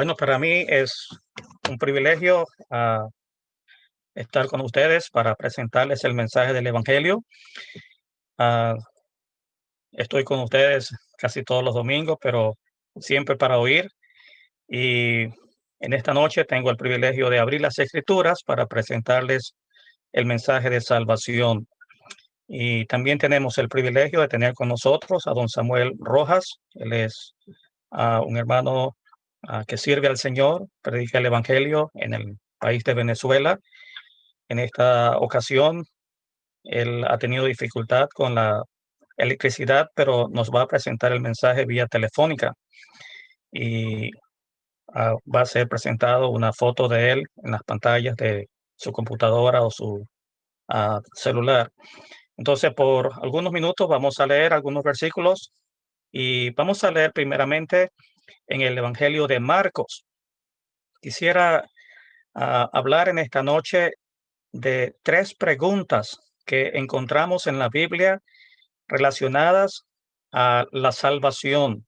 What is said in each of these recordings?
Bueno, para mí es un privilegio ah, estar con ustedes para presentarles el mensaje del Evangelio. Ah, estoy con ustedes casi todos los domingos, pero siempre para oír. Y en esta noche tengo el privilegio de abrir las escrituras para presentarles el mensaje de salvación. Y también tenemos el privilegio de tener con nosotros a don Samuel Rojas. Él es ah, un hermano que sirve al Señor, predica el Evangelio en el país de Venezuela. En esta ocasión, él ha tenido dificultad con la electricidad, pero nos va a presentar el mensaje vía telefónica y ah, va a ser presentado una foto de él en las pantallas de su computadora o su ah, celular. Entonces, por algunos minutos vamos a leer algunos versículos y vamos a leer primeramente en el Evangelio de Marcos. Quisiera ah, hablar en esta noche de tres preguntas que encontramos en la Biblia relacionadas a la salvación.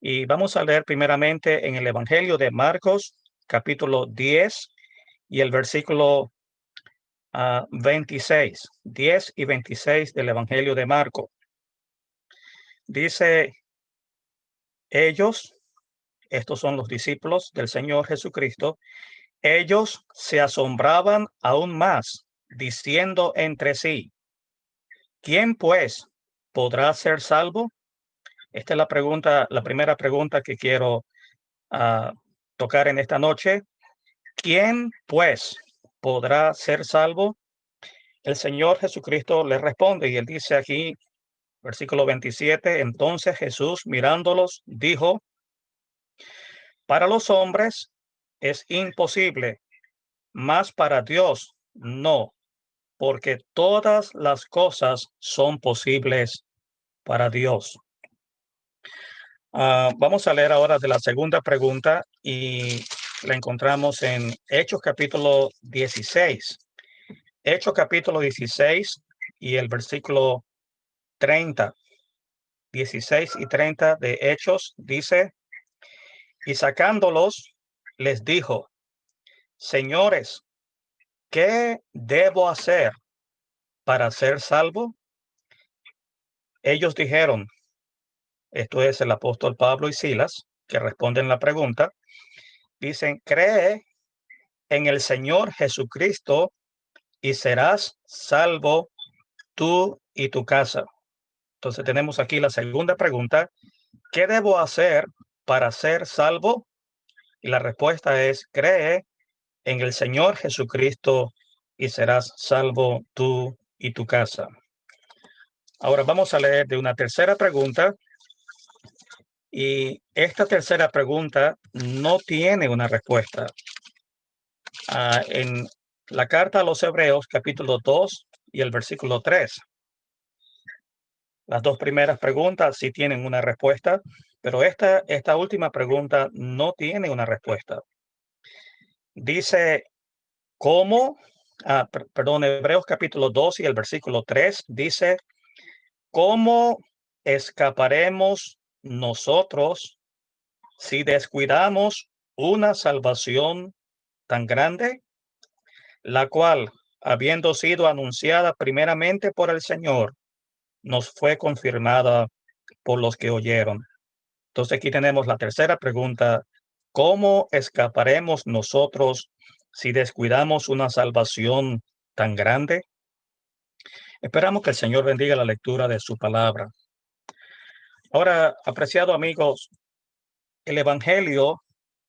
Y vamos a leer primeramente en el Evangelio de Marcos, capítulo 10 y el versículo 26, ah, 10 y 26 del Evangelio de Marcos. Dice, ellos estos son los discípulos del Señor Jesucristo, ellos se asombraban aún más, diciendo entre sí, ¿quién pues podrá ser salvo? Esta es la pregunta, la primera pregunta que quiero ah, tocar en esta noche. ¿Quién pues podrá ser salvo? El Señor Jesucristo le responde y él dice aquí, versículo 27, entonces Jesús mirándolos dijo, para los hombres es imposible, mas para Dios no, porque todas las cosas son posibles para Dios. Ah, vamos a leer ahora de la segunda pregunta y la encontramos en Hechos capítulo 16. Hechos capítulo 16 y el versículo 30. 16 y 30 de Hechos dice, y sacándolos, les dijo, señores, ¿qué debo hacer para ser salvo? Ellos dijeron, esto es el apóstol Pablo y Silas, que responden la pregunta, dicen, cree en el Señor Jesucristo y serás salvo tú y tu casa. Entonces tenemos aquí la segunda pregunta, ¿qué debo hacer para ser salvo? Y la respuesta es, cree en el Señor Jesucristo y serás salvo tú y tu casa. Ahora vamos a leer de una tercera pregunta. Y esta tercera pregunta no tiene una respuesta. Ah, en la carta a los Hebreos, capítulo 2 y el versículo 3. Las dos primeras preguntas sí tienen una respuesta, pero esta, esta última pregunta no tiene una respuesta. Dice, ¿cómo? Ah, perdón, Hebreos capítulo 2 y el versículo 3 dice, ¿cómo escaparemos nosotros si descuidamos una salvación tan grande, la cual, habiendo sido anunciada primeramente por el Señor, nos fue confirmada por los que oyeron? Entonces aquí tenemos la tercera pregunta. ¿Cómo escaparemos nosotros si descuidamos una salvación tan grande? Esperamos que el Señor bendiga la lectura de su palabra. Ahora, apreciado amigos, el Evangelio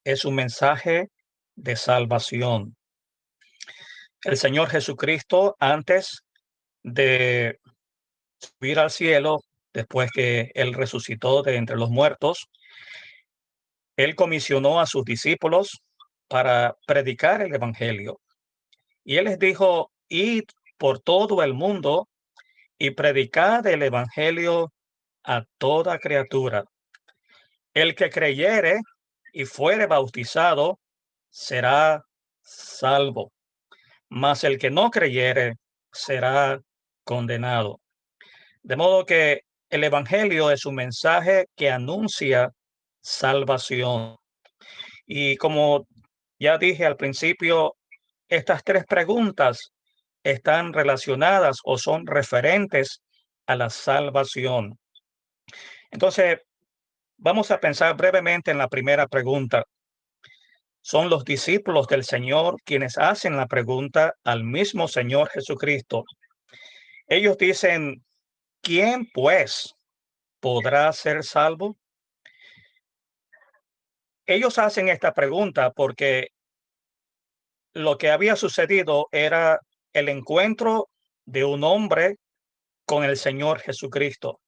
es un mensaje de salvación. El Señor Jesucristo, antes de subir al cielo, después que él resucitó de entre los muertos, él comisionó a sus discípulos para predicar el Evangelio. Y él les dijo, id por todo el mundo y predicad el Evangelio a toda criatura. El que creyere y fuere bautizado será salvo, mas el que no creyere será condenado. De modo que el Evangelio es un mensaje que anuncia salvación. Y como ya dije al principio, estas tres preguntas están relacionadas o son referentes a la salvación. Entonces, vamos a pensar brevemente en la primera pregunta. Son los discípulos del Señor quienes hacen la pregunta al mismo Señor Jesucristo. Ellos dicen, ¿quién pues podrá ser salvo? Ellos hacen esta pregunta porque lo que había sucedido era el encuentro de un hombre con el Señor Jesucristo.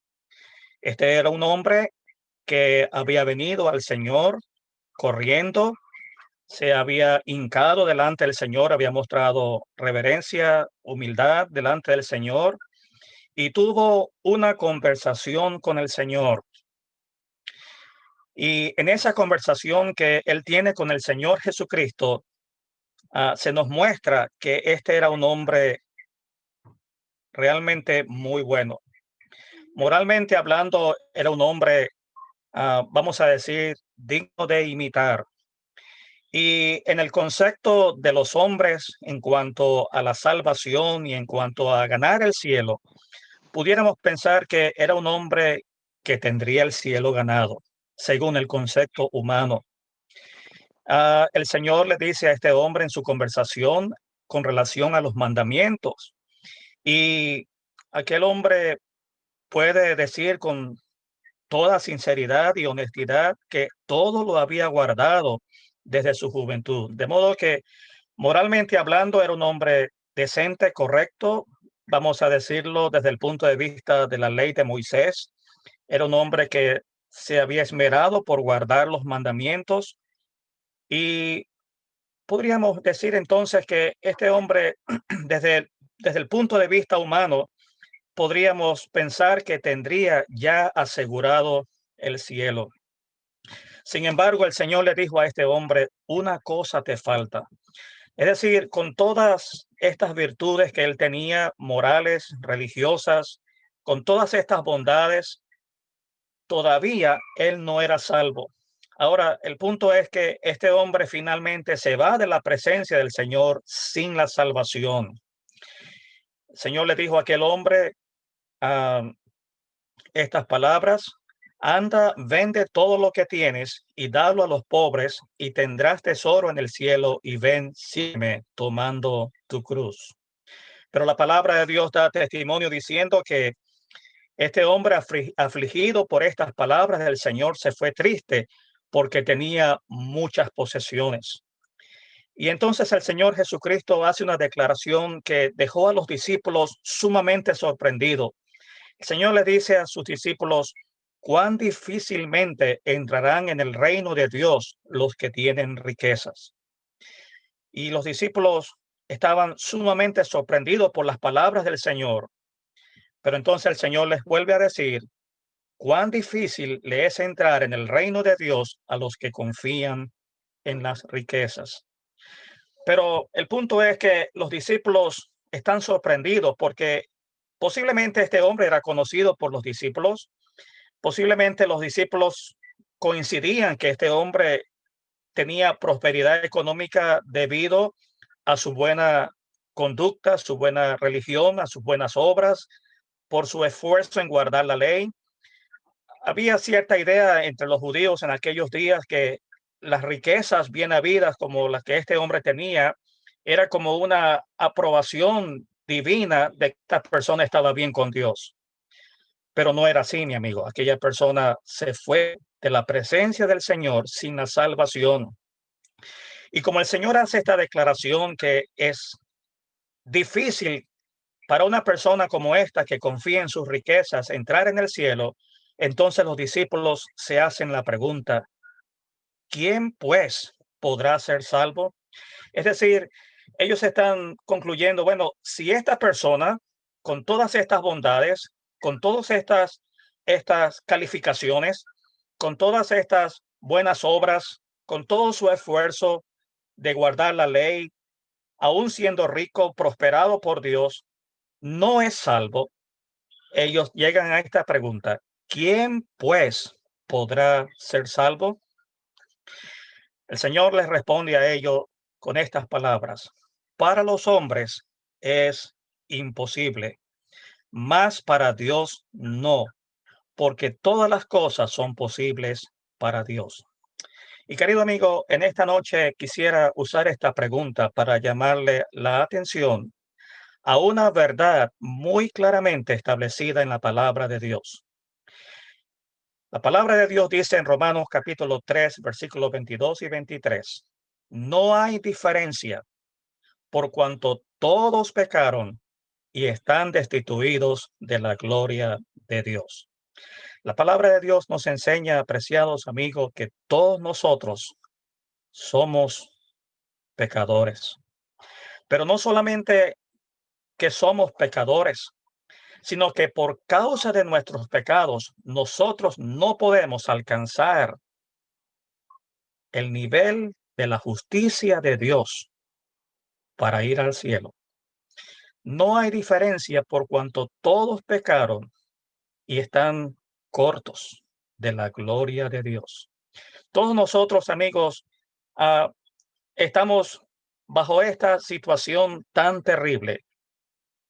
Este era un hombre que había venido al Señor corriendo, se había hincado delante del Señor, había mostrado reverencia, humildad delante del Señor y tuvo una conversación con el Señor. Y en esa conversación que él tiene con el Señor Jesucristo, uh, se nos muestra que este era un hombre realmente muy bueno. Moralmente hablando, era un hombre, uh, vamos a decir, digno de imitar. Y en el concepto de los hombres en cuanto a la salvación y en cuanto a ganar el cielo, pudiéramos pensar que era un hombre que tendría el cielo ganado, según el concepto humano. Uh, el Señor le dice a este hombre en su conversación con relación a los mandamientos. Y aquel hombre puede decir con toda sinceridad y honestidad que todo lo había guardado desde su juventud. De modo que moralmente hablando era un hombre decente, correcto, vamos a decirlo desde el punto de vista de la ley de Moisés. Era un hombre que se había esmerado por guardar los mandamientos y podríamos decir entonces que este hombre, desde, desde el punto de vista humano, podríamos pensar que tendría ya asegurado el cielo. Sin embargo, el Señor le dijo a este hombre, una cosa te falta. Es decir, con todas estas virtudes que él tenía, morales, religiosas, con todas estas bondades, todavía él no era salvo. Ahora, el punto es que este hombre finalmente se va de la presencia del Señor sin la salvación. El Señor le dijo a aquel hombre uh, estas palabras, anda, vende todo lo que tienes y dalo a los pobres y tendrás tesoro en el cielo y ven, sígueme tomando tu cruz. Pero la palabra de Dios da testimonio diciendo que este hombre afligido por estas palabras del Señor se fue triste porque tenía muchas posesiones. Y entonces el Señor Jesucristo hace una declaración que dejó a los discípulos sumamente sorprendidos. El Señor le dice a sus discípulos, cuán difícilmente entrarán en el reino de Dios los que tienen riquezas. Y los discípulos estaban sumamente sorprendidos por las palabras del Señor. Pero entonces el Señor les vuelve a decir, cuán difícil le es entrar en el reino de Dios a los que confían en las riquezas. Pero el punto es que los discípulos están sorprendidos porque posiblemente este hombre era conocido por los discípulos, posiblemente los discípulos coincidían que este hombre tenía prosperidad económica debido a su buena conducta, su buena religión, a sus buenas obras, por su esfuerzo en guardar la ley había cierta idea entre los judíos en aquellos días que las riquezas bien habidas como las que este hombre tenía era como una aprobación divina de que esta persona estaba bien con Dios. Pero no era así, mi amigo. Aquella persona se fue de la presencia del Señor sin la salvación. Y como el Señor hace esta declaración que es difícil para una persona como esta que confía en sus riquezas entrar en el cielo, entonces los discípulos se hacen la pregunta, ¿quién pues podrá ser salvo? Es decir, ellos están concluyendo, bueno, si esta persona con todas estas bondades, con todas estas, estas calificaciones, con todas estas buenas obras, con todo su esfuerzo de guardar la ley, aún siendo rico, prosperado por Dios, no es salvo, ellos llegan a esta pregunta, ¿Quién pues podrá ser salvo? El Señor les responde a ellos con estas palabras. Para los hombres es imposible, mas para Dios no, porque todas las cosas son posibles para Dios. Y querido amigo, en esta noche quisiera usar esta pregunta para llamarle la atención a una verdad muy claramente establecida en la palabra de Dios. La palabra de Dios dice en Romanos capítulo 3, versículos 22 y 23, no hay diferencia por cuanto todos pecaron y están destituidos de la gloria de Dios. La palabra de Dios nos enseña, apreciados amigos, que todos nosotros somos pecadores. Pero no solamente que somos pecadores, sino que por causa de nuestros pecados, nosotros no podemos alcanzar el nivel de la justicia de Dios para ir al cielo. No hay diferencia por cuanto todos pecaron y están cortos de la gloria de Dios. Todos nosotros, amigos, ah, estamos bajo esta situación tan terrible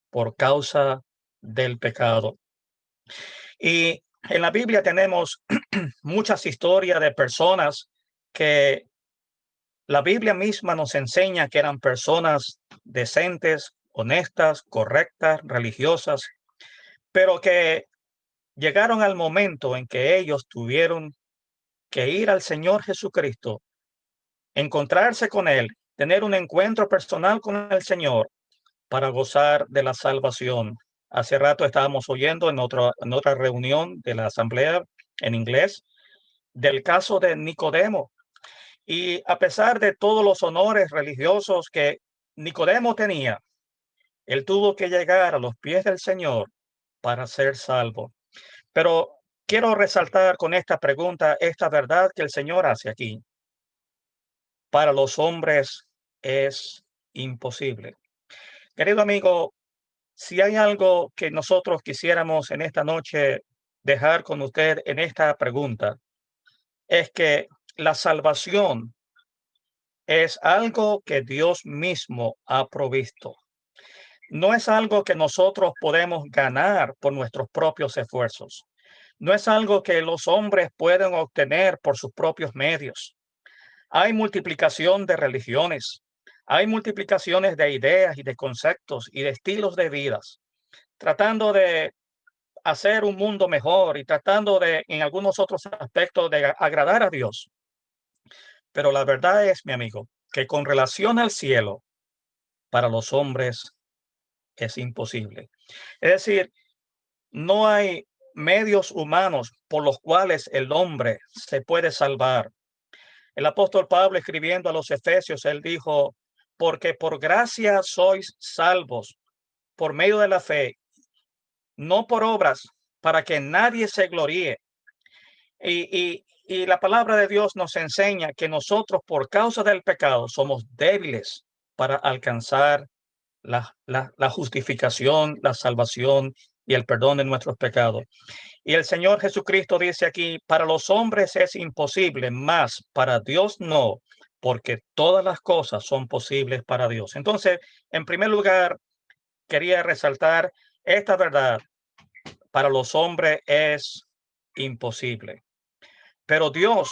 por causa del pecado. Y en la Biblia tenemos muchas historias de personas que la Biblia misma nos enseña que eran personas decentes, honestas, correctas, religiosas, pero que llegaron al momento en que ellos tuvieron que ir al Señor Jesucristo, encontrarse con Él, tener un encuentro personal con el Señor para gozar de la salvación. Hace rato estábamos oyendo en otra, en otra reunión de la asamblea en inglés del caso de Nicodemo. Y a pesar de todos los honores religiosos que Nicodemo tenía, él tuvo que llegar a los pies del Señor para ser salvo. Pero quiero resaltar con esta pregunta esta verdad que el Señor hace aquí. Para los hombres es imposible. Querido amigo, si hay algo que nosotros quisiéramos en esta noche dejar con usted en esta pregunta, es que la salvación es algo que Dios mismo ha provisto. No es algo que nosotros podemos ganar por nuestros propios esfuerzos. No es algo que los hombres pueden obtener por sus propios medios. Hay multiplicación de religiones, hay multiplicaciones de ideas y de conceptos y de estilos de vidas, tratando de hacer un mundo mejor y tratando de, en algunos otros aspectos, de agradar a Dios. Pero la verdad es, mi amigo, que con relación al cielo, para los hombres es imposible. Es decir, no hay medios humanos por los cuales el hombre se puede salvar. El apóstol Pablo escribiendo a los Efesios, él dijo, porque por gracia sois salvos por medio de la fe, no por obras, para que nadie se gloríe. Y, la palabra de Dios nos enseña que nosotros por causa del pecado somos débiles para alcanzar la, justificación, la salvación y el perdón de nuestros pecados. Y el Señor Jesucristo dice aquí, para los hombres es imposible, más para Dios no, porque todas las cosas son posibles para Dios. Entonces, en primer lugar, quería resaltar esta verdad. Para los hombres es imposible, pero Dios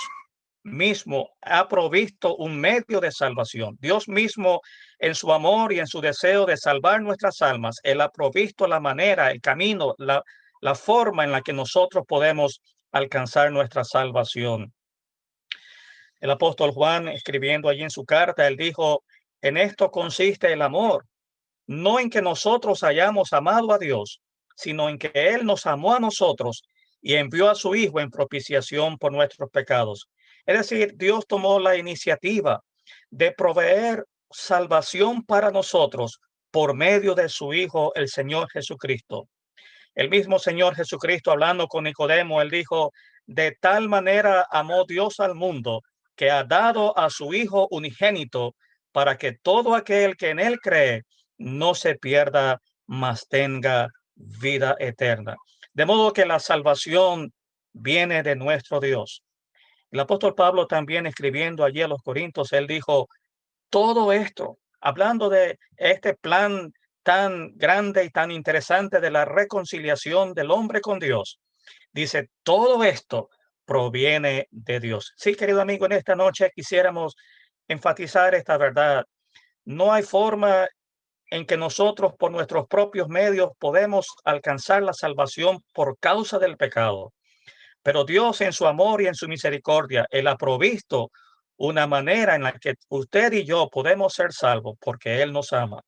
mismo ha provisto un medio de salvación. Dios mismo, en su amor y en su deseo de salvar nuestras almas, Él ha provisto la manera, el camino, la, la forma en la que nosotros podemos alcanzar nuestra salvación. El apóstol Juan, escribiendo allí en su carta, él dijo, en esto consiste el amor, no en que nosotros hayamos amado a Dios, sino en que Él nos amó a nosotros y envió a su Hijo en propiciación por nuestros pecados. Es decir, Dios tomó la iniciativa de proveer salvación para nosotros por medio de su Hijo, el Señor Jesucristo. El mismo Señor Jesucristo, hablando con Nicodemo, él dijo, de tal manera amó Dios al mundo que ha dado a su Hijo unigénito para que todo aquel que en él cree no se pierda, mas tenga vida eterna. De modo que la salvación viene de nuestro Dios. El apóstol Pablo también escribiendo allí a los Corintios, él dijo, todo esto, hablando de este plan tan grande y tan interesante de la reconciliación del hombre con Dios, dice, todo esto proviene de Dios. Sí, querido amigo, en esta noche quisiéramos enfatizar esta verdad. No hay forma en que nosotros por nuestros propios medios podemos alcanzar la salvación por causa del pecado. Pero Dios en su amor y en su misericordia, Él ha provisto una manera en la que usted y yo podemos ser salvos porque Él nos ama.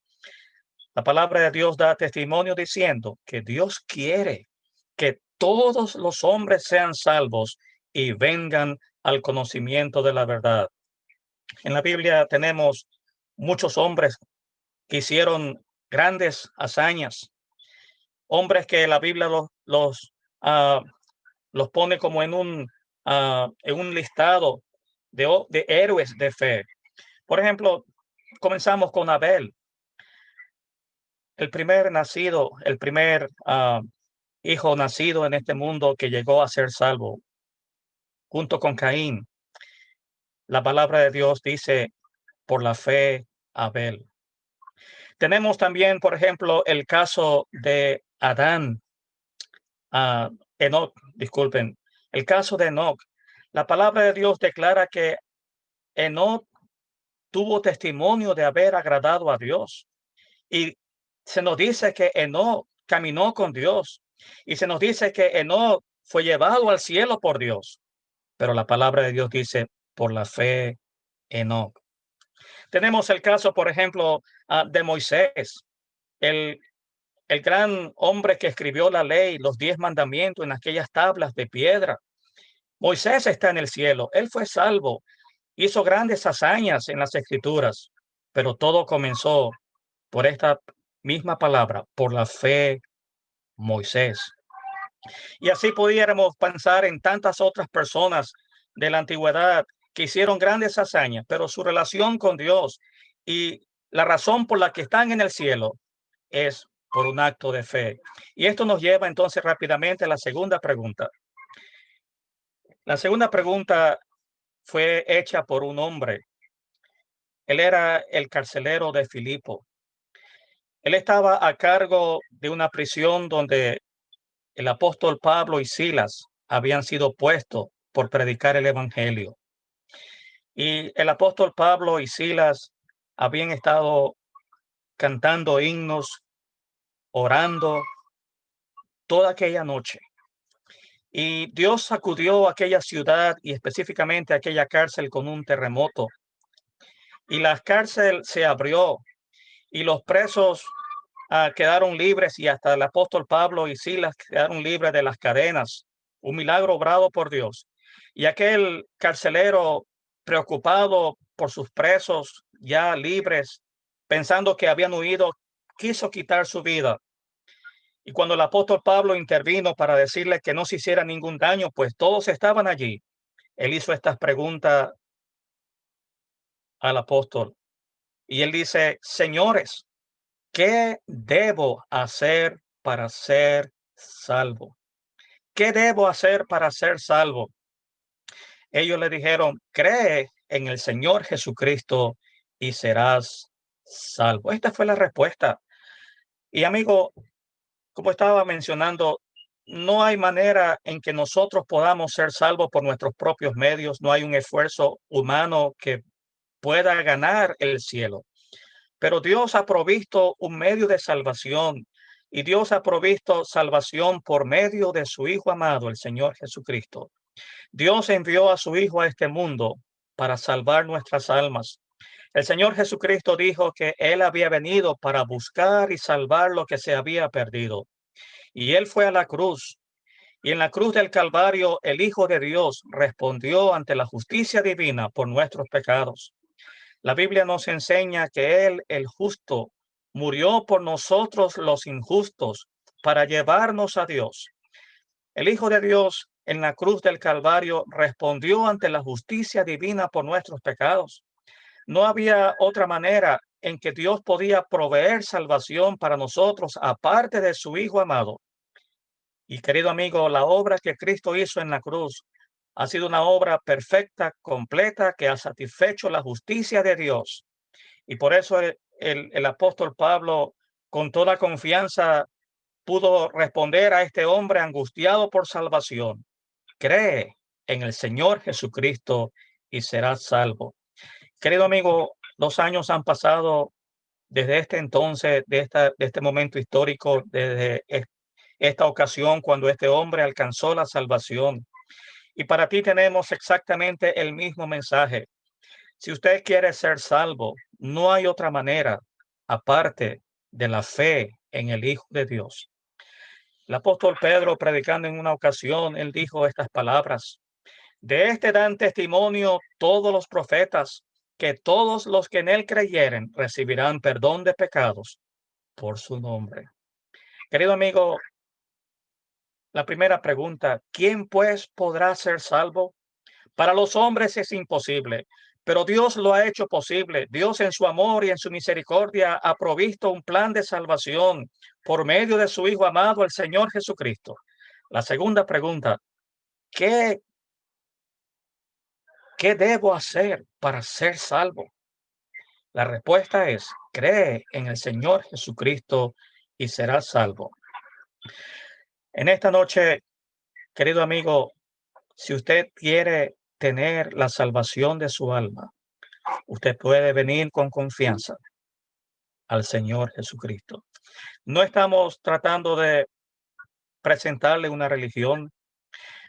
La palabra de Dios da testimonio diciendo que Dios quiere que todos los hombres sean salvos y vengan al conocimiento de la verdad. En la Biblia tenemos muchos hombres que hicieron grandes hazañas, hombres que la Biblia los, los, ah, los pone como en un, uh, en un listado de, de héroes de fe. Por ejemplo, comenzamos con Abel, el primer nacido, el primer uh, hijo nacido en este mundo que llegó a ser salvo, junto con Caín. La palabra de Dios dice, por la fe, Abel. Tenemos también, por ejemplo, el caso de Adán, uh, Enoch, disculpen, el caso de Enoch. La palabra de Dios declara que Enoch tuvo testimonio de haber agradado a Dios. Y se nos dice que Enoch caminó con Dios. Y se nos dice que Enoch fue llevado al cielo por Dios. Pero la palabra de Dios dice, por la fe, Enoch. Tenemos el caso, por ejemplo, ah, de Moisés, el, el gran hombre que escribió la ley, los diez mandamientos en aquellas tablas de piedra. Moisés está en el cielo, él fue salvo, hizo grandes hazañas en las escrituras, pero todo comenzó por esta misma palabra, por la fe Moisés. Y así pudiéramos pensar en tantas otras personas de la antigüedad que hicieron grandes hazañas, pero su relación con Dios y la razón por la que están en el cielo es por un acto de fe. Y esto nos lleva entonces rápidamente a la segunda pregunta. La segunda pregunta fue hecha por un hombre. Él era el carcelero de Filipo. Él estaba a cargo de una prisión donde el apóstol Pablo y Silas habían sido puestos por predicar el evangelio. Y el apóstol Pablo y Silas habían estado cantando himnos, orando toda aquella noche. Y Dios sacudió aquella ciudad y específicamente aquella cárcel con un terremoto. Y la cárcel se abrió y los presos uh, quedaron libres y hasta el apóstol Pablo y Silas quedaron libres de las cadenas. Un milagro obrado por Dios. Y aquel carcelero preocupado por sus presos ya libres, pensando que habían huido, quiso quitar su vida. Y cuando el apóstol Pablo intervino para decirle que no se hiciera ningún daño, pues todos estaban allí. Él hizo estas preguntas al apóstol. Y él dice, señores, ¿qué debo hacer para ser salvo? ¿Qué debo hacer para ser salvo? Ellos le dijeron, cree en el Señor Jesucristo y serás salvo. Esta fue la respuesta. Y amigo, como estaba mencionando, no hay manera en que nosotros podamos ser salvos por nuestros propios medios. No hay un esfuerzo humano que pueda ganar el cielo. Pero Dios ha provisto un medio de salvación y Dios ha provisto salvación por medio de su Hijo amado, el Señor Jesucristo. Dios envió a su Hijo a este mundo para salvar nuestras almas. El Señor Jesucristo dijo que Él había venido para buscar y salvar lo que se había perdido. Y Él fue a la cruz. Y en la cruz del Calvario, el Hijo de Dios respondió ante la justicia divina por nuestros pecados. La Biblia nos enseña que Él, el justo, murió por nosotros los injustos para llevarnos a Dios. El Hijo de Dios en la cruz del Calvario respondió ante la justicia divina por nuestros pecados. No había otra manera en que Dios podía proveer salvación para nosotros aparte de su Hijo amado. Y querido amigo, la obra que Cristo hizo en la cruz ha sido una obra perfecta, completa, que ha satisfecho la justicia de Dios. Y por eso el, el, apóstol Pablo, con toda confianza, pudo responder a este hombre angustiado por salvación. Cree en el Señor Jesucristo y serás salvo. Querido amigo, dos años han pasado desde este entonces, de, esta, de este momento histórico, desde esta ocasión cuando este hombre alcanzó la salvación. Y para ti tenemos exactamente el mismo mensaje. Si usted quiere ser salvo, no hay otra manera aparte de la fe en el Hijo de Dios. El apóstol Pedro, predicando en una ocasión, él dijo estas palabras. De este dan testimonio todos los profetas, que todos los que en él creyeren recibirán perdón de pecados por su nombre. Querido amigo, la primera pregunta, ¿quién pues podrá ser salvo? Para los hombres es imposible, pero Dios lo ha hecho posible. Dios en su amor y en su misericordia ha provisto un plan de salvación por medio de su Hijo amado, el Señor Jesucristo. La segunda pregunta, ¿qué, qué debo hacer para ser salvo? La respuesta es, cree en el Señor Jesucristo y serás salvo. En esta noche, querido amigo, si usted quiere tener la salvación de su alma, usted puede venir con confianza al Señor Jesucristo. No estamos tratando de presentarle una religión.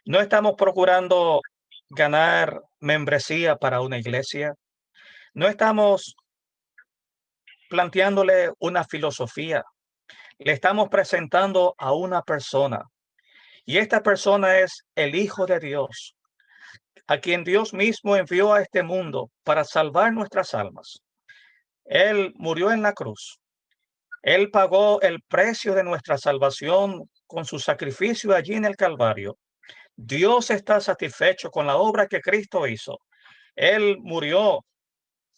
No estamos procurando ganar membresía para una iglesia. No estamos planteándole una filosofía le estamos presentando a una persona. Y esta persona es el Hijo de Dios, a quien Dios mismo envió a este mundo para salvar nuestras almas. Él murió en la cruz. Él pagó el precio de nuestra salvación con su sacrificio allí en el Calvario. Dios está satisfecho con la obra que Cristo hizo. Él murió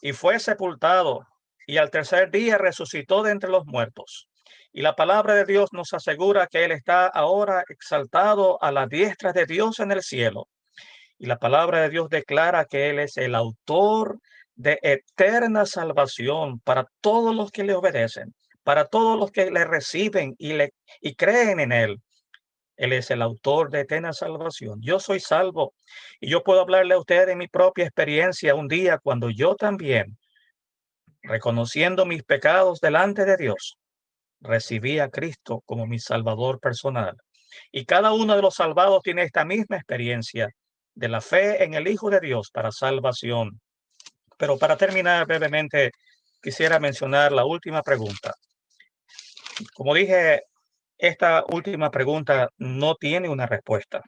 y fue sepultado y al tercer día resucitó de entre los muertos. Y la palabra de Dios nos asegura que Él está ahora exaltado a la diestra de Dios en el cielo. Y la palabra de Dios declara que Él es el autor de eterna salvación para todos los que le obedecen, para todos los que le reciben y, le, y creen en Él. Él es el autor de eterna salvación. Yo soy salvo y yo puedo hablarle a usted de mi propia experiencia un día cuando yo también, reconociendo mis pecados delante de Dios, recibí a Cristo como mi Salvador personal. Y cada uno de los salvados tiene esta misma experiencia de la fe en el Hijo de Dios para salvación. Pero para terminar brevemente, quisiera mencionar la última pregunta. Como dije, esta última pregunta no tiene una respuesta.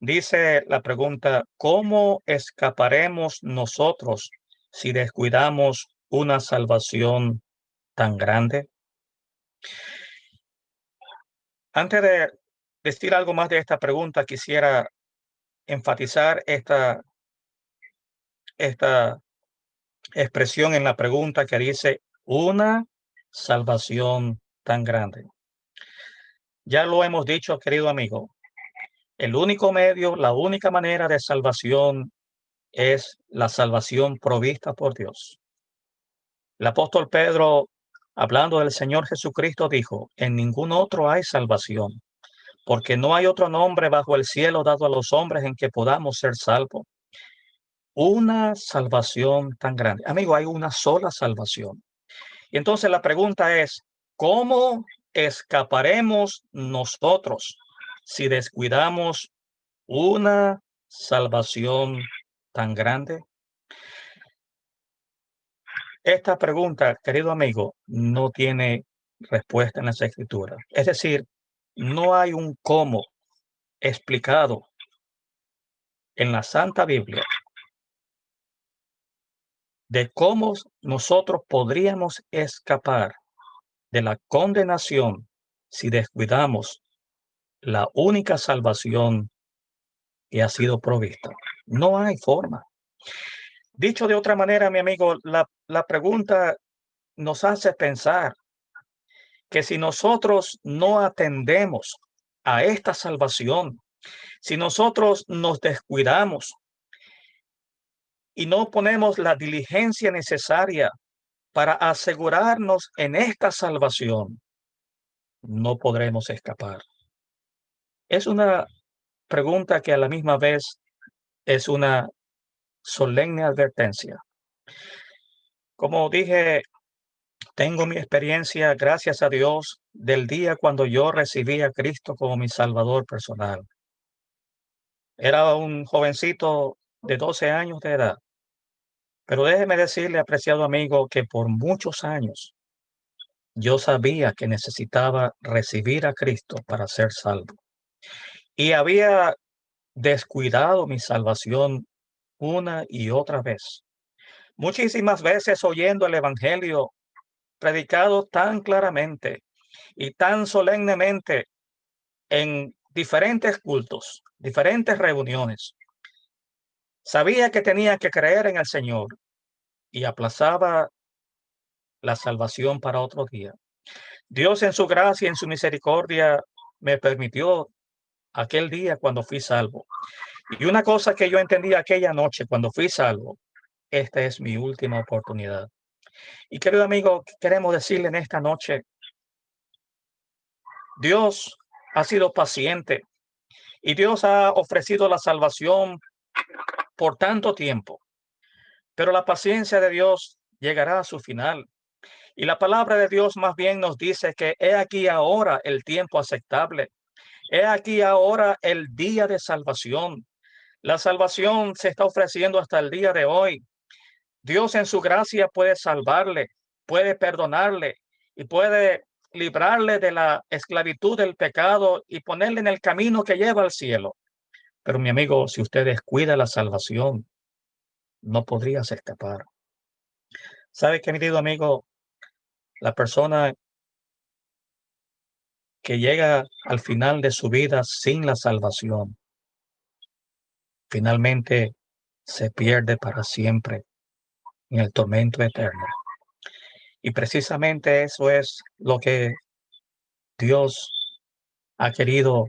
Dice la pregunta, ¿cómo escaparemos nosotros si descuidamos una salvación tan grande? Antes de decir algo más de esta pregunta, quisiera enfatizar esta, esta expresión en la pregunta que dice una salvación tan grande. Ya lo hemos dicho, querido amigo, el único medio, la única manera de salvación es la salvación provista por Dios. El apóstol Pedro hablando del Señor Jesucristo, dijo, en ningún otro hay salvación, porque no hay otro nombre bajo el cielo dado a los hombres en que podamos ser salvos. Una salvación tan grande. Amigo, hay una sola salvación. Y entonces la pregunta es, ¿cómo escaparemos nosotros si descuidamos una salvación tan grande? Esta pregunta, querido amigo, no tiene respuesta en las escrituras. Es decir, no hay un cómo explicado en la Santa Biblia de cómo nosotros podríamos escapar de la condenación si descuidamos la única salvación que ha sido provista. No hay forma. Dicho de otra manera, mi amigo, la, la pregunta nos hace pensar que si nosotros no atendemos a esta salvación Si nosotros nos descuidamos y no ponemos la diligencia necesaria para asegurarnos en esta salvación, no podremos escapar. Es una pregunta que a la misma vez es una solemne advertencia. Como dije, tengo mi experiencia, gracias a Dios, del día cuando yo recibí a Cristo como mi Salvador personal. Era un jovencito de 12 años de edad. Pero déjeme decirle, apreciado amigo, que por muchos años yo sabía que necesitaba recibir a Cristo para ser salvo. Y había descuidado mi salvación una y otra vez. Muchísimas veces oyendo el Evangelio predicado tan claramente y tan solemnemente en diferentes cultos, diferentes reuniones. Sabía que tenía que creer en el Señor y aplazaba la salvación para otro día. Dios en su gracia y en su misericordia me permitió aquel día cuando fui salvo. Y una cosa que yo entendí aquella noche cuando fui salvo, esta es mi última oportunidad. Y querido amigo, queremos decirle en esta noche, Dios ha sido paciente y Dios ha ofrecido la salvación por tanto tiempo. Pero la paciencia de Dios llegará a su final. Y la palabra de Dios más bien nos dice que he aquí ahora el tiempo aceptable. He aquí ahora el día de salvación. La salvación se está ofreciendo hasta el día de hoy. Dios en su gracia puede salvarle, puede perdonarle y puede librarle de la esclavitud del pecado y ponerle en el camino que lleva al cielo. Pero mi amigo, si usted descuida la salvación, no podrías escapar. ¿Sabe qué, querido amigo? La persona que llega al final de su vida sin la salvación, finalmente se pierde para siempre en el tormento eterno. Y precisamente eso es lo que Dios ha querido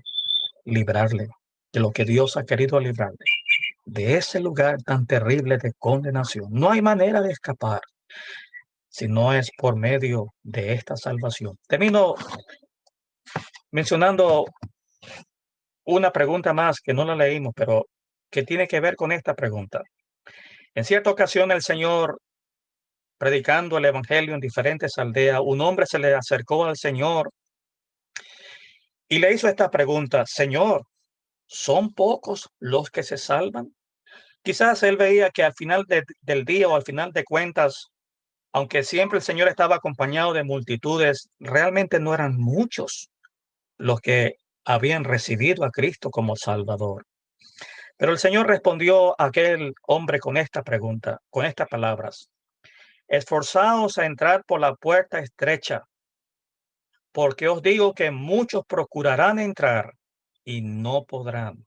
librarle, de lo que Dios ha querido librarle, de ese lugar tan terrible de condenación. No hay manera de escapar si no es por medio de esta salvación. Termino mencionando una pregunta más que no la leímos, pero que tiene que ver con esta pregunta. En cierta ocasión el Señor predicando el Evangelio en diferentes aldeas, un hombre se le acercó al Señor y le hizo esta pregunta, Señor, ¿son pocos los que se salvan? Quizás él veía que al final del día o al final de cuentas, aunque siempre el Señor estaba acompañado de multitudes, realmente no eran muchos los que habían recibido a Cristo como Salvador. Pero el Señor respondió a aquel hombre con esta pregunta, con estas palabras. Esforzaos a entrar por la puerta estrecha, porque os digo que muchos procurarán entrar y no podrán.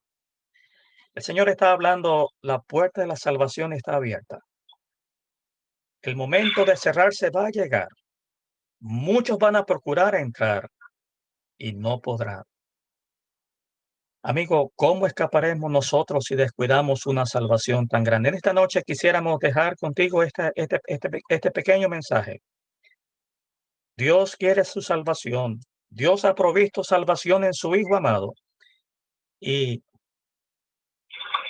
El Señor está hablando, la puerta de la salvación está abierta. El momento de cerrarse va a llegar. Muchos van a procurar entrar y no podrán. Amigo, ¿cómo escaparemos nosotros si descuidamos una salvación tan grande? En esta noche quisiéramos dejar contigo este, este, este, este pequeño mensaje. Dios quiere su salvación. Dios ha provisto salvación en su Hijo amado. Y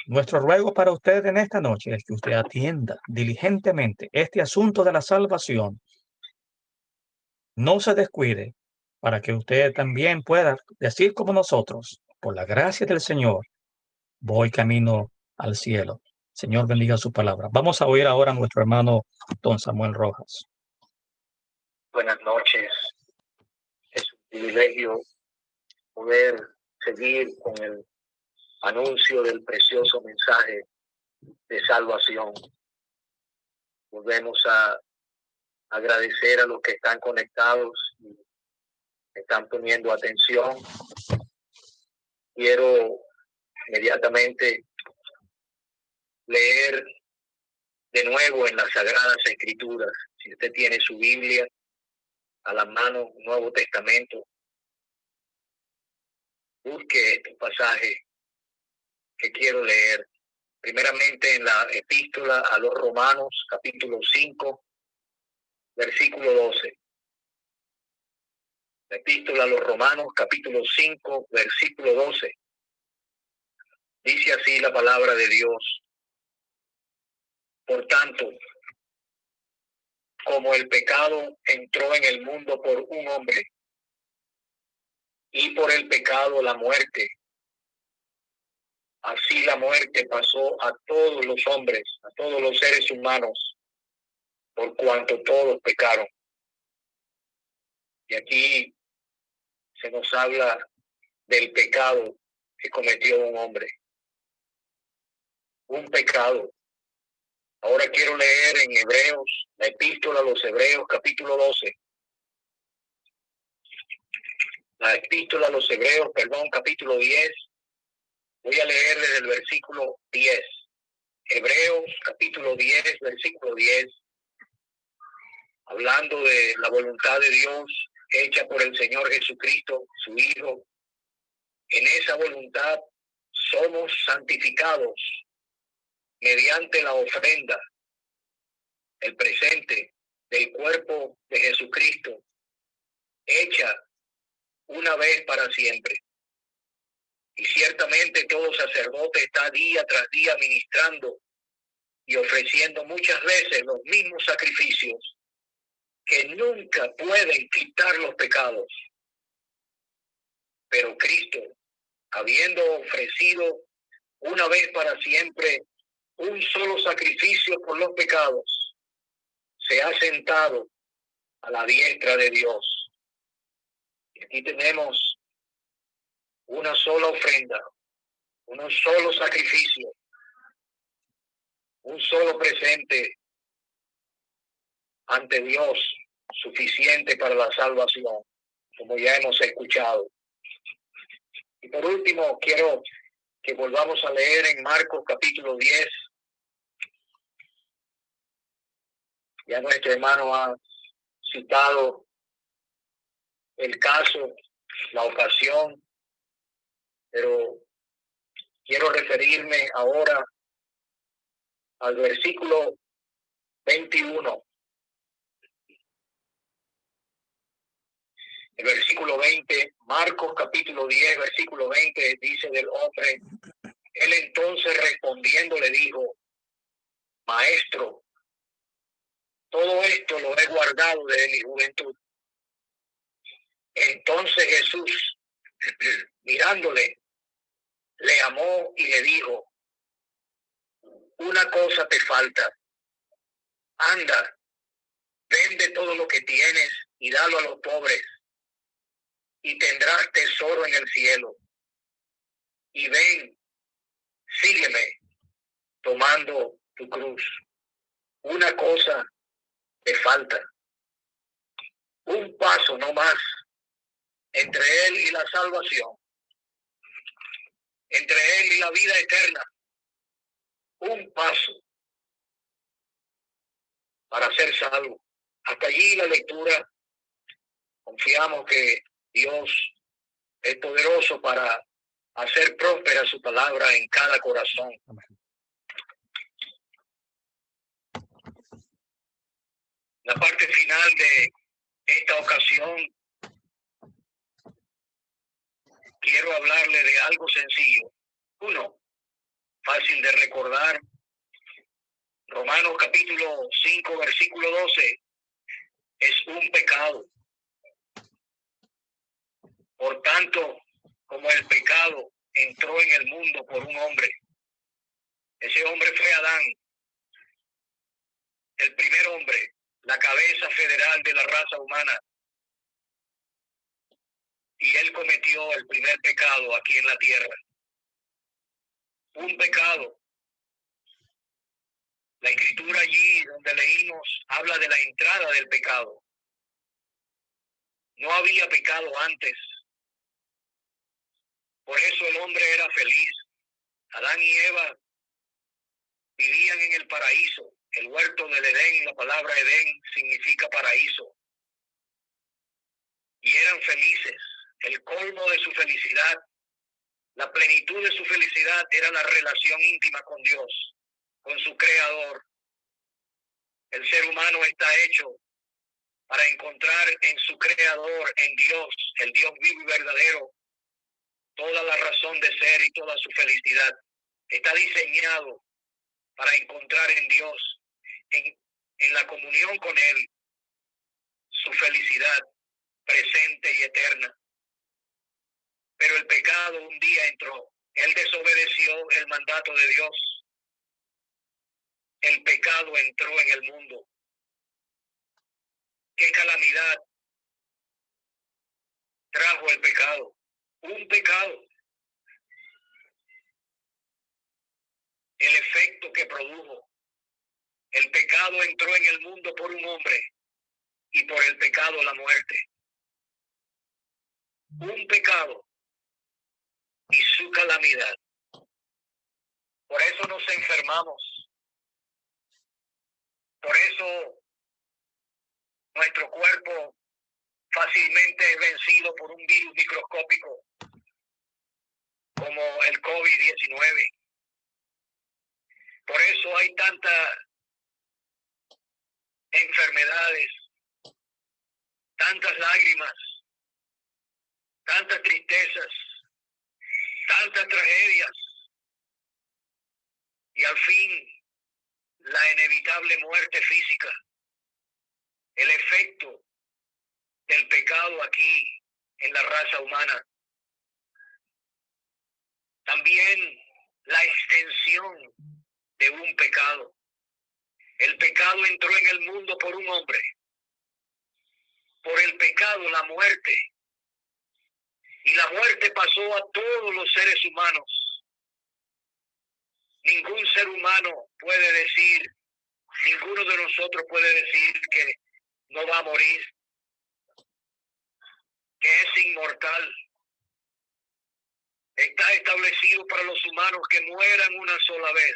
nuestro ruego para usted en esta noche es que usted atienda diligentemente este asunto de la salvación. No se descuide para que usted también pueda decir como nosotros, por la gracia del Señor, voy camino al cielo. Señor bendiga su palabra. Vamos a oír ahora a nuestro hermano don Samuel Rojas. Buenas noches. Es un privilegio poder seguir con el anuncio del precioso mensaje de salvación. Volvemos a agradecer a los que están conectados y están poniendo atención quiero inmediatamente leer de nuevo en las Sagradas Escrituras. Si usted tiene su Biblia a la mano, Nuevo Testamento, busque este pasaje que quiero leer. Primeramente en la epístola a los Romanos, capítulo 5, versículo 12. La epístola a los Romanos, capítulo 5, versículo 12. Dice así la palabra de Dios. Por tanto, como el pecado entró en el mundo por un hombre, y por el pecado la muerte, así la muerte pasó a todos los hombres, a todos los seres humanos, por cuanto todos pecaron. Y aquí se nos habla del pecado que cometió un hombre un pecado. Ahora quiero leer en Hebreos, la epístola a los Hebreos, capítulo 12. La epístola a los Hebreos, perdón, capítulo 10. Voy a leer desde el versículo 10. Hebreos, capítulo 10, versículo 10. Hablando de la voluntad de Dios hecha por el Señor Jesucristo, su Hijo. En esa voluntad somos santificados mediante la ofrenda, el presente del cuerpo de Jesucristo, hecha una vez para siempre. Y ciertamente todo sacerdote está día tras día ministrando y ofreciendo muchas veces los mismos sacrificios que nunca pueden quitar los pecados. Pero Cristo, habiendo ofrecido una vez para siempre un solo sacrificio por los pecados, se ha sentado a la diestra de Dios. Aquí tenemos una sola ofrenda, un solo sacrificio, un solo presente ante Dios suficiente para la salvación, como ya hemos escuchado. Y por último, quiero que volvamos a leer en Marcos capítulo 10, Ya nuestro hermano ha citado el caso, la ocasión, pero quiero referirme ahora al versículo 21. El versículo 20, Marcos capítulo 10, versículo 20, dice del hombre, él entonces respondiendo le dijo, Maestro, todo esto lo he guardado desde mi juventud. Entonces Jesús, mirándole, le amó y le dijo, una cosa te falta. Anda, vende todo lo que tienes y dalo a los pobres y tendrás tesoro en el cielo. Y ven, sígueme tomando tu cruz. Una cosa le falta. Un paso no más entre él y la salvación, entre él y la vida eterna. Un paso para ser salvo. Hasta allí la lectura. Confiamos que Dios es poderoso para hacer próspera su palabra en cada corazón. la parte final de esta ocasión, quiero hablarle de algo sencillo. Uno, fácil de recordar. Romanos capítulo 5, versículo 12, es un pecado. Por tanto, como el pecado entró en el mundo por un hombre, ese hombre fue Adán, el primer hombre, la cabeza federal de la raza humana. Y él cometió el primer pecado aquí en la tierra. Un pecado. La escritura allí donde leímos habla de la entrada del pecado. No había pecado antes. Por eso el hombre era feliz. Adán y Eva vivían en el paraíso. El huerto del Edén, la palabra Edén significa paraíso. Y eran felices. El colmo de su felicidad La plenitud de su felicidad era la relación íntima con Dios, con su creador. El ser humano está hecho para encontrar en su creador, en Dios, el Dios vivo y verdadero, toda la razón de ser y toda su felicidad. Está diseñado para encontrar en Dios, en, en la comunión con Él, su felicidad presente y eterna. Pero el pecado un día entró. Él desobedeció el mandato de Dios. El pecado entró en el mundo. ¿Qué calamidad trajo el pecado? Un pecado. El efecto que produjo. El pecado entró en el mundo por un hombre y por el pecado la muerte. Un pecado y su calamidad. Por eso nos enfermamos. Por eso nuestro cuerpo fácilmente es vencido por un virus microscópico como el COVID-19. Por eso hay tantas enfermedades, tantas lágrimas, tantas tristezas, tantas tragedias y al fin la inevitable muerte física, el efecto del pecado aquí en la raza humana. También la extensión de un pecado. El pecado entró en el mundo por un hombre. Por el pecado, la muerte y la muerte pasó a todos los seres humanos. Ningún ser humano puede decir, ninguno de nosotros puede decir que no va a morir, que es inmortal. Está establecido para los humanos que mueran una sola vez,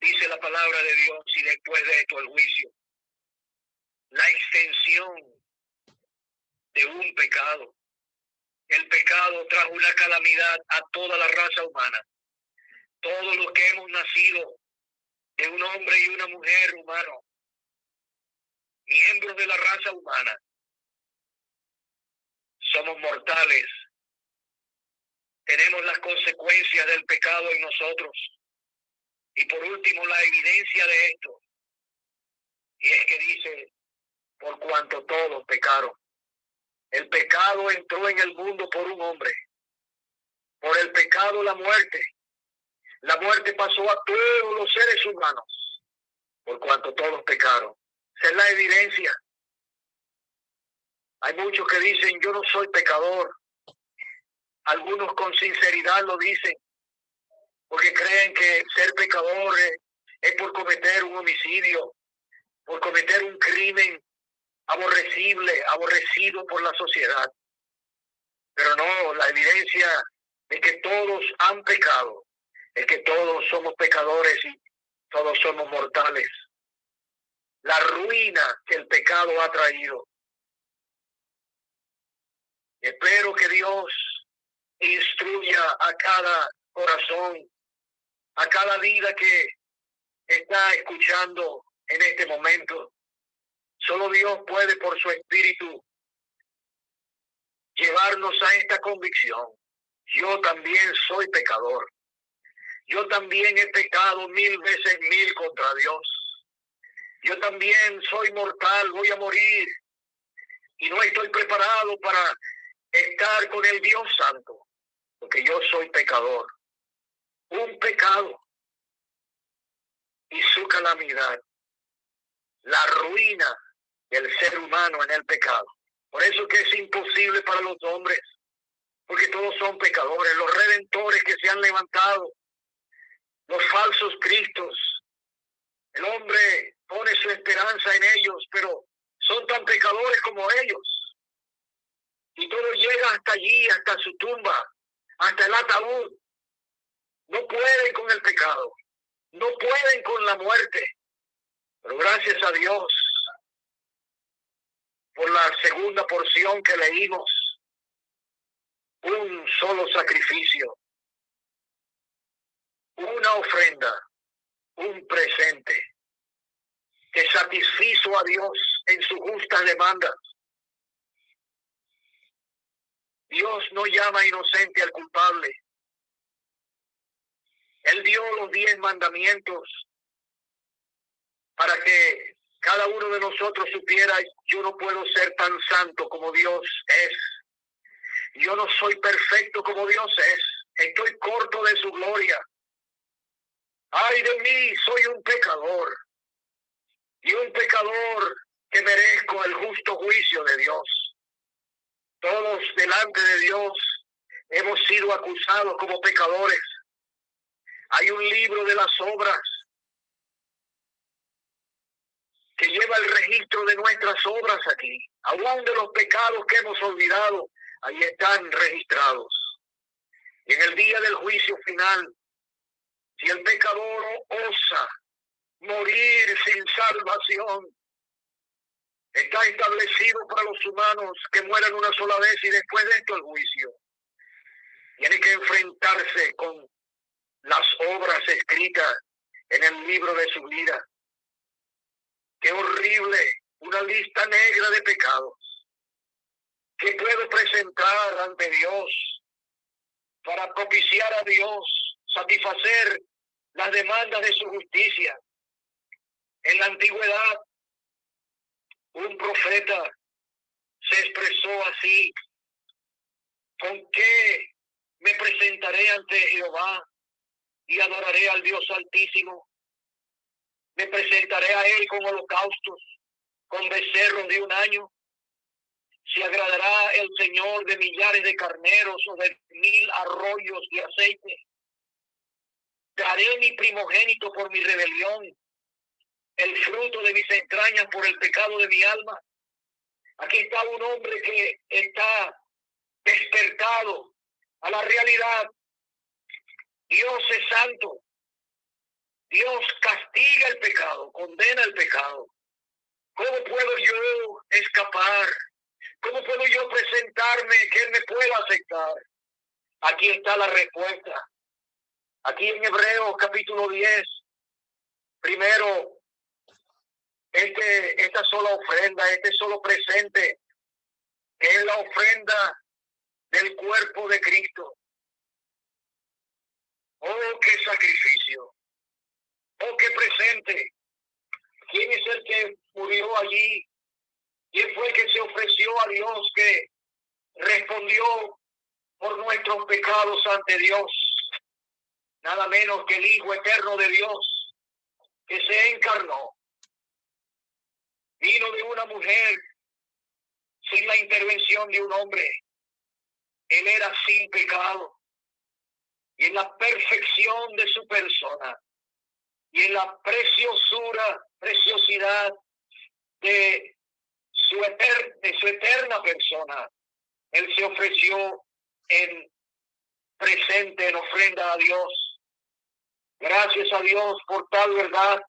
dice la palabra de Dios, y después de esto el juicio. La extensión de un pecado el pecado trajo una calamidad a toda la raza humana. Todos los que hemos nacido de un hombre y una mujer humano, miembros de la raza humana, somos mortales. Tenemos las consecuencias del pecado en nosotros. Y por último, la evidencia de esto. Y es que dice, por cuanto todos pecaron. El pecado entró en el mundo por un hombre. Por el pecado la muerte. La muerte pasó a todos los seres humanos, por cuanto todos pecaron. Es la evidencia. Hay muchos que dicen, yo no soy pecador. Algunos con sinceridad lo dicen, porque creen que ser pecador es por cometer un homicidio, por cometer un crimen aborrecible, aborrecido por la sociedad. Pero no, la evidencia de que todos han pecado, es que todos somos pecadores y todos somos mortales. La ruina que el pecado ha traído. Espero que Dios instruya a cada corazón, a cada vida que está escuchando en este momento, Solo Dios puede por su espíritu llevarnos a esta convicción. Yo también soy pecador. Yo también he pecado mil veces mil contra Dios. Yo también soy mortal, voy a morir. Y no estoy preparado para estar con el Dios Santo, porque yo soy pecador. Un pecado y su calamidad, la ruina el ser humano en el pecado. Por eso que es imposible para los hombres, porque todos son pecadores, los redentores que se han levantado, los falsos cristos. El hombre pone su esperanza en ellos, pero son tan pecadores como ellos. Y todo llega hasta allí, hasta su tumba, hasta el ataúd. No pueden con el pecado, no pueden con la muerte. Pero gracias a Dios, por la segunda porción que leímos, un solo sacrificio una ofrenda, un presente que satisfizo a Dios en su justa demanda. Dios no llama inocente al culpable. Él dio los diez mandamientos para que cada uno de nosotros supiera, yo no puedo ser tan santo como Dios es. Yo no soy perfecto como Dios es. Estoy corto de su gloria. Ay de mí, soy un pecador. Y un pecador que merezco el justo juicio de Dios. Todos delante de Dios hemos sido acusados como pecadores. Hay un libro de las obras que lleva el registro de nuestras obras aquí, aún de los pecados que hemos olvidado, ahí están registrados. Y en el día del juicio final, si el pecador osa morir sin salvación, está establecido para los humanos que mueran una sola vez y después de esto el juicio. Tiene que enfrentarse con las obras escritas en el libro de su vida. Qué horrible, una lista negra de pecados que puedo presentar ante Dios para propiciar a Dios, satisfacer las demandas de su justicia. En la antigüedad, un profeta se expresó así, ¿con qué me presentaré ante Jehová y adoraré al Dios Altísimo? Me presentaré a Él con holocaustos, con becerros de un año. Se agradará el Señor de millares de carneros o de mil arroyos de aceite. Daré mi primogénito por mi rebelión, el fruto de mis entrañas por el pecado de mi alma. Aquí está un hombre que está despertado a la realidad. Dios es santo. Dios castiga el pecado, condena el pecado. ¿Cómo puedo yo escapar? ¿Cómo puedo yo presentarme que Él me pueda aceptar? Aquí está la respuesta. Aquí en Hebreos capítulo 10, primero, este, esta sola ofrenda, este solo presente, que es la ofrenda del cuerpo de Cristo. Oh, qué sacrificio. Oh, qué presente. ¿Quién es el que murió allí? ¿Quién fue el que se ofreció a Dios, que respondió por nuestros pecados ante Dios? Nada menos que el Hijo eterno de Dios, que se encarnó. Vino de una mujer sin la intervención de un hombre. Él era sin pecado. Y en la perfección de su persona y en la preciosura, preciosidad de su, de su eterna persona, Él se ofreció en presente, en ofrenda a Dios. Gracias a Dios por tal verdad.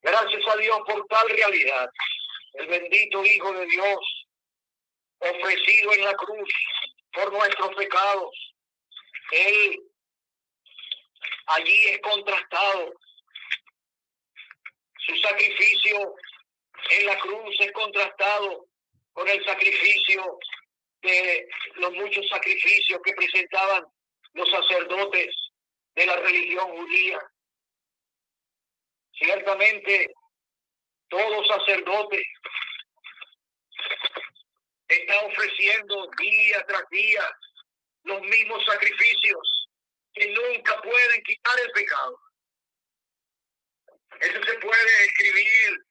Gracias a Dios por tal realidad. El bendito Hijo de Dios, ofrecido en la cruz por nuestros pecados. Él allí es contrastado su sacrificio en la cruz es contrastado con el sacrificio de los muchos sacrificios que presentaban los sacerdotes de la religión judía. Ciertamente, todo sacerdote está ofreciendo día tras día los mismos sacrificios que nunca pueden quitar el pecado. Eso se puede escribir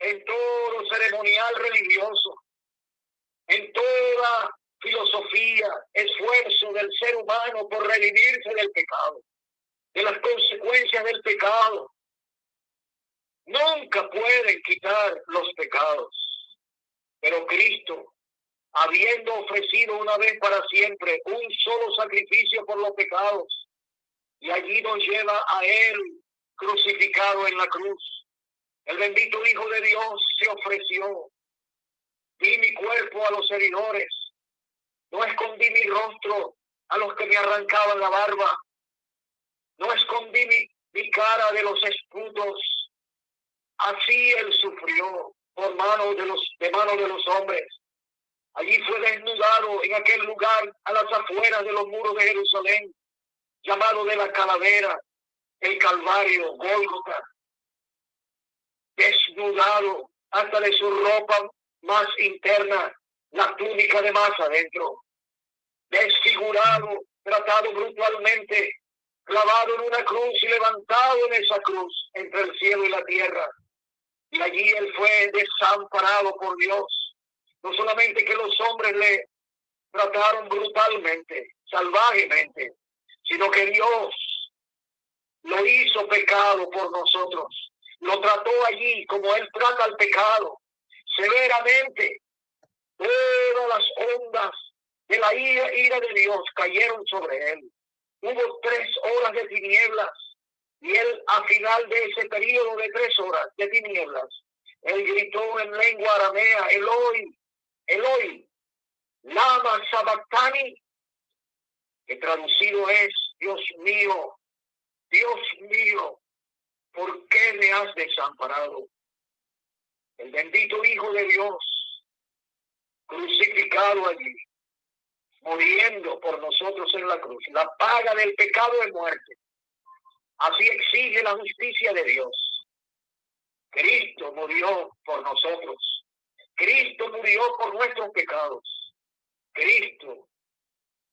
en todo ceremonial religioso, en toda filosofía, esfuerzo del ser humano por redimirse del pecado, de las consecuencias del pecado. Nunca pueden quitar los pecados, pero Cristo, habiendo ofrecido una vez para siempre un solo sacrificio por los pecados, y allí nos lleva a Él crucificado en la cruz. El bendito Hijo de Dios se ofreció. Di mi cuerpo a los seguidores. No escondí mi rostro a los que me arrancaban la barba. no escondí mi, mi cara de los escudos. Así él sufrió por mano de los, de mano de los hombres. Allí fue desnudado en aquel lugar a las afueras de los muros de Jerusalén, llamado de la calavera, el Calvario, Gólgota. Desnudado hasta de su ropa más interna, la túnica de más adentro. Desfigurado, tratado brutalmente, clavado en una cruz y levantado en esa cruz entre el cielo y la tierra. Y allí él fue desamparado por Dios. No solamente que los hombres le trataron brutalmente, salvajemente, sino que Dios lo hizo pecado por nosotros. Lo trató allí como él trata al pecado, severamente. Todas las ondas de la ira, ira de Dios cayeron sobre él hubo tres horas de tinieblas y él a final de ese periodo de tres horas de tinieblas, él gritó en lengua aramea, Eloi, Eloi, lama sabactani, que traducido es, Dios mío, Dios mío, ¿por qué me has desamparado? El bendito Hijo de Dios, crucificado allí, muriendo por nosotros en la cruz. La paga del pecado es muerte. Así exige la justicia de Dios. Cristo murió por nosotros. Cristo murió por nuestros pecados. Cristo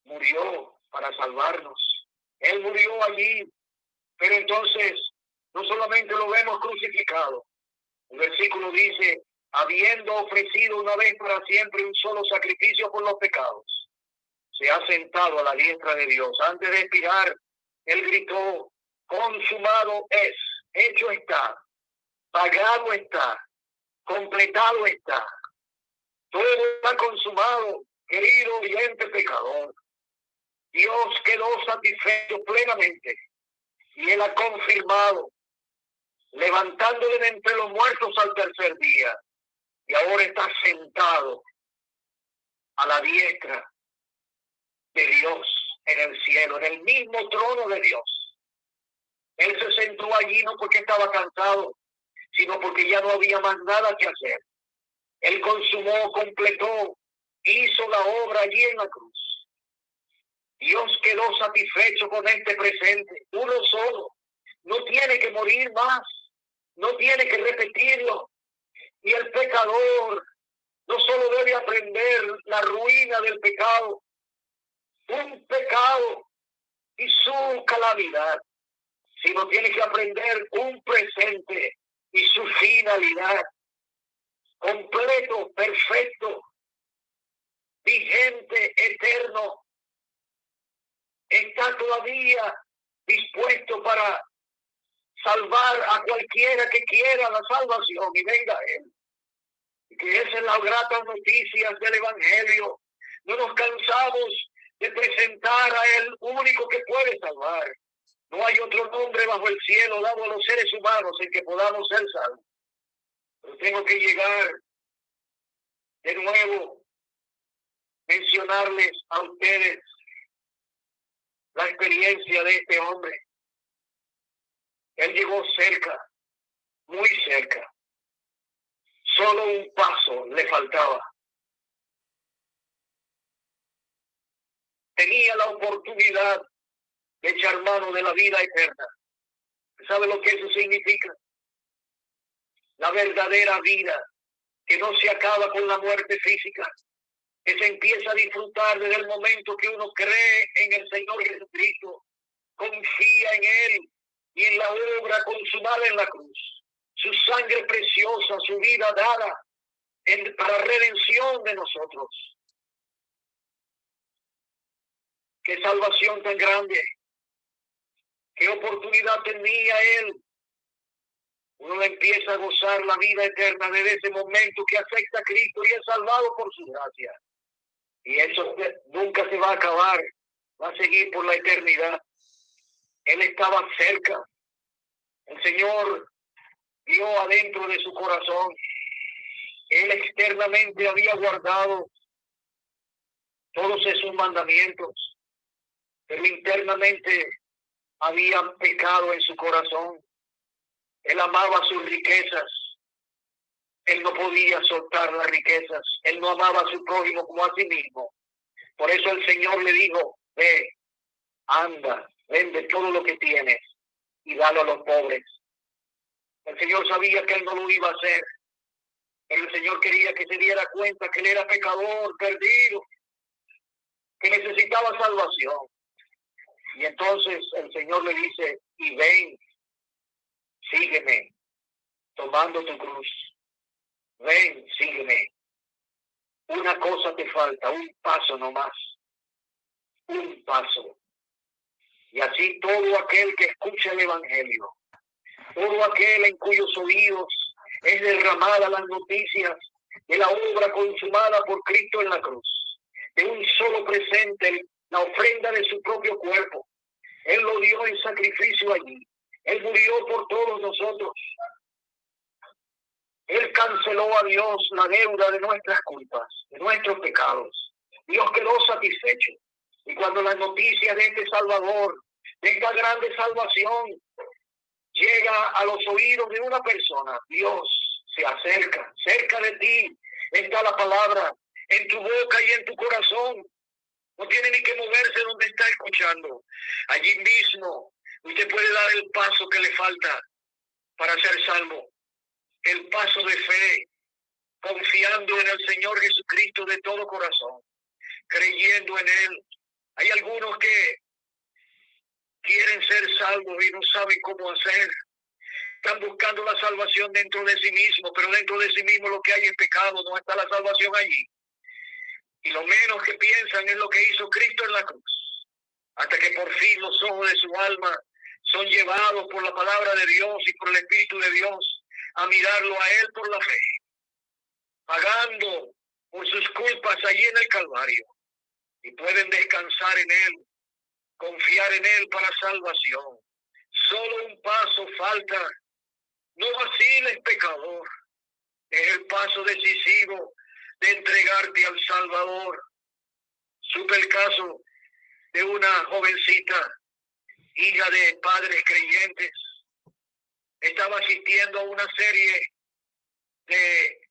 murió para salvarnos. Él murió allí, pero entonces no solamente lo vemos crucificado. El versículo dice, habiendo ofrecido una vez para siempre un solo sacrificio por los pecados se ha sentado a la diestra de Dios. Antes de expirar, él gritó, consumado es, hecho está, pagado está, completado está. Todo está consumado, querido oyente pecador. Dios quedó satisfecho plenamente y él ha confirmado, levantándole de entre los muertos al tercer día. Y ahora está sentado a la diestra de Dios en el cielo, en el mismo trono de Dios. Él se sentó allí no porque estaba cansado, sino porque ya no había más nada que hacer. Él consumó, completó, hizo la obra allí en la cruz. Dios quedó satisfecho con este presente, uno solo. No tiene que morir más, no tiene que repetirlo. Y el pecador no solo debe aprender la ruina del pecado, un pecado y su calamidad, sino tiene que aprender un presente y su finalidad completo, perfecto, vigente, eterno. Está todavía dispuesto para salvar a cualquiera que quiera la salvación y venga a él. Que esa es la grata noticias del Evangelio. No nos cansamos de presentar a Él único que puede salvar. No hay otro nombre bajo el cielo dado a los seres humanos en que podamos ser salvos. Tengo que llegar de nuevo, mencionarles a ustedes la experiencia de este hombre. Él llegó cerca, muy cerca. Solo un paso le faltaba. tenía la oportunidad de echar mano de la vida eterna. ¿Sabe lo que eso significa? La verdadera vida que no se acaba con la muerte física, que se empieza a disfrutar desde el momento que uno cree en el Señor Jesucristo, confía en Él y en la obra consumada en la cruz. Su sangre preciosa, su vida dada en, para redención de nosotros. Qué salvación tan grande. Qué oportunidad tenía él. Uno empieza a gozar la vida eterna desde ese momento que acepta a Cristo y es salvado por su gracia. Y eso nunca se va a acabar. Va a seguir por la eternidad. Él estaba cerca. El Señor vio adentro de su corazón. Él externamente había guardado todos esos mandamientos pero internamente había pecado en su corazón. Él amaba sus riquezas. Él no podía soltar las riquezas. Él no amaba a su prójimo como a sí mismo. Por eso el Señor le dijo, ve, anda, vende todo lo que tienes y dalo a los pobres. El Señor sabía que él no lo iba a hacer. El Señor quería que se diera cuenta que él era pecador, perdido, que necesitaba salvación. Y entonces el Señor le dice, y ven, sígueme, tomando tu cruz. Ven, sígueme. Una cosa te falta, un paso nomás. Un paso. Y así todo aquel que escucha el Evangelio, todo aquel en cuyos oídos es derramada las noticias de la obra consumada por Cristo en la cruz, de un solo presente, la ofrenda de su propio cuerpo. Él lo dio en sacrificio allí. Él murió por todos nosotros. Él canceló a Dios la deuda de nuestras culpas, de nuestros pecados. Dios quedó satisfecho. Y cuando la noticia de este Salvador, de esta grande salvación, llega a los oídos de una persona, Dios se acerca, cerca de ti está la palabra, en tu boca y en tu corazón. No tiene ni que moverse donde está escuchando. Allí mismo usted puede dar el paso que le falta para ser salvo. El paso de fe, confiando en el Señor Jesucristo de todo corazón, creyendo en Él. Hay algunos que quieren ser salvos y no saben cómo hacer. Están buscando la salvación dentro de sí mismo, pero dentro de sí mismo lo que hay es pecado, no está la salvación allí. Y lo menos que piensan es lo que hizo Cristo en la cruz. Hasta que por fin los ojos de su alma son llevados por la palabra de Dios y por el Espíritu de Dios a mirarlo a Él por la fe, pagando por sus culpas allí en el Calvario. Y pueden descansar en Él confiar en Él para salvación. Solo un paso falta. No vaciles, pecador. Es el paso decisivo de entregarte al Salvador. Supe el caso de una jovencita, hija de padres creyentes. Estaba asistiendo a una serie de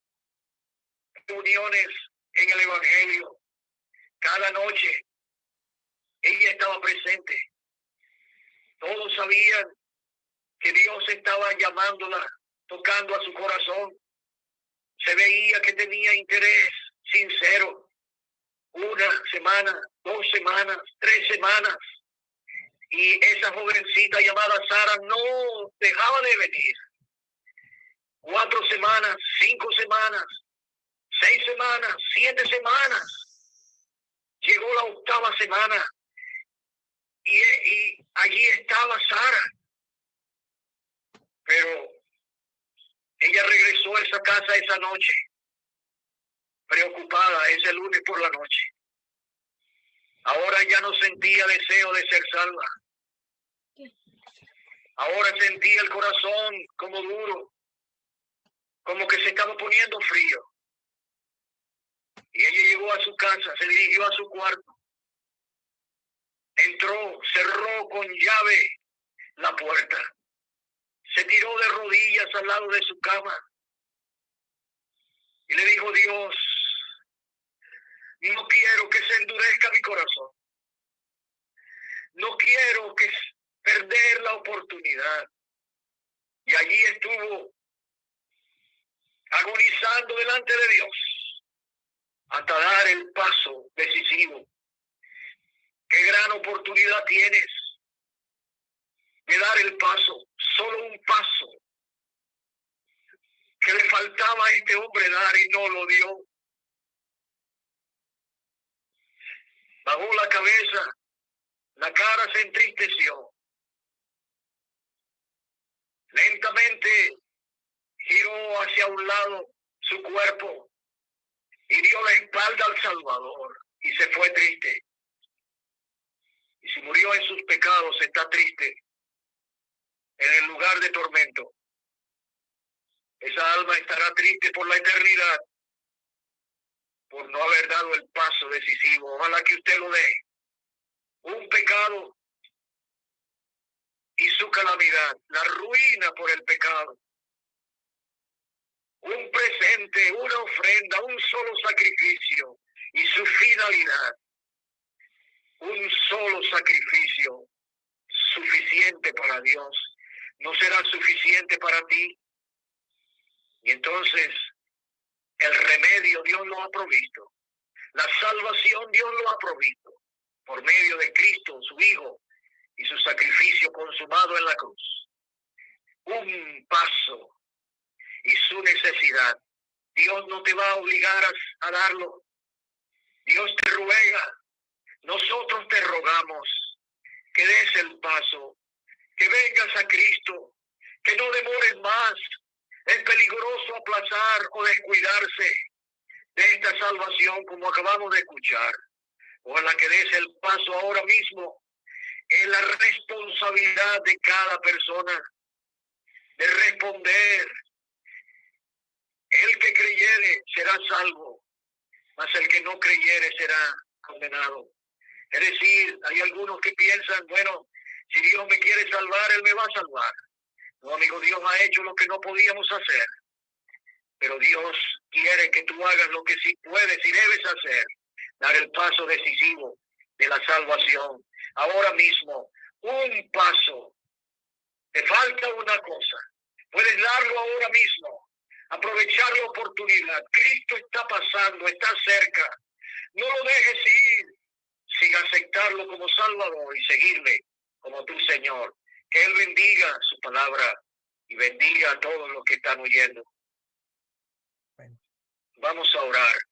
reuniones en el Evangelio. Cada noche ella estaba presente. Todos sabían que Dios estaba llamándola, tocando a su corazón. Se veía que tenía interés sincero. Una semana, dos semanas, tres semanas. Y esa jovencita llamada Sara no dejaba de venir. Cuatro semanas, cinco semanas, seis semanas, siete semanas. Llegó la octava semana y, allí estaba Sara. Pero ella regresó a esa casa esa noche, preocupada ese lunes por la noche. Ahora ya no sentía deseo de ser salva. Ahora sentía el corazón como duro, como que se estaba poniendo frío. Y ella llegó a su casa, se dirigió a su cuarto entró, cerró con llave la puerta, se tiró de rodillas al lado de su cama y le dijo, Dios, no quiero que se endurezca mi corazón. No quiero que perder la oportunidad. Y allí estuvo agonizando delante de Dios hasta dar el paso decisivo Qué gran oportunidad tienes de dar el paso, solo un paso que le faltaba a este hombre dar y no lo dio. La cabeza, la cara se entristeció. Lentamente giró hacia un lado su cuerpo y dio la espalda al Salvador y se fue triste. Y si murió en sus pecados, está triste en el lugar de tormento. Esa alma estará triste por la eternidad por no haber dado el paso decisivo. Ojalá que usted lo dé. Un pecado y su calamidad, la ruina por el pecado. Un presente, una ofrenda, un solo sacrificio y su finalidad. Un solo sacrificio suficiente para Dios. No será suficiente para ti. Y entonces el remedio Dios lo ha provisto. La salvación Dios lo ha provisto por medio de Cristo, su Hijo, y su sacrificio consumado en la cruz. Un paso y su necesidad. Dios no te va a obligar a, darlo. Dios te ruega. Nosotros te rogamos que des el paso, que vengas a Cristo, que no demores más. Es peligroso aplazar o descuidarse de esta salvación como acabamos de escuchar. Ojalá que des el paso ahora mismo es la responsabilidad de cada persona de responder. El que creyere será salvo, mas el que no creyere será condenado. Es decir, hay algunos que piensan, bueno, si Dios me quiere salvar, Él me va a salvar. No, amigo, Dios ha hecho lo que no podíamos hacer. Pero Dios quiere que tú hagas lo que sí puedes y debes hacer. Dar el paso decisivo de la salvación ahora mismo un paso. Te falta una cosa. Puedes darlo ahora mismo. Aprovechar la oportunidad. Cristo está pasando, está cerca. No lo dejes ir sin aceptarlo como Salvador y seguirle como tu Señor. Que Él bendiga su palabra y bendiga a todos los que están oyendo. Vamos a orar.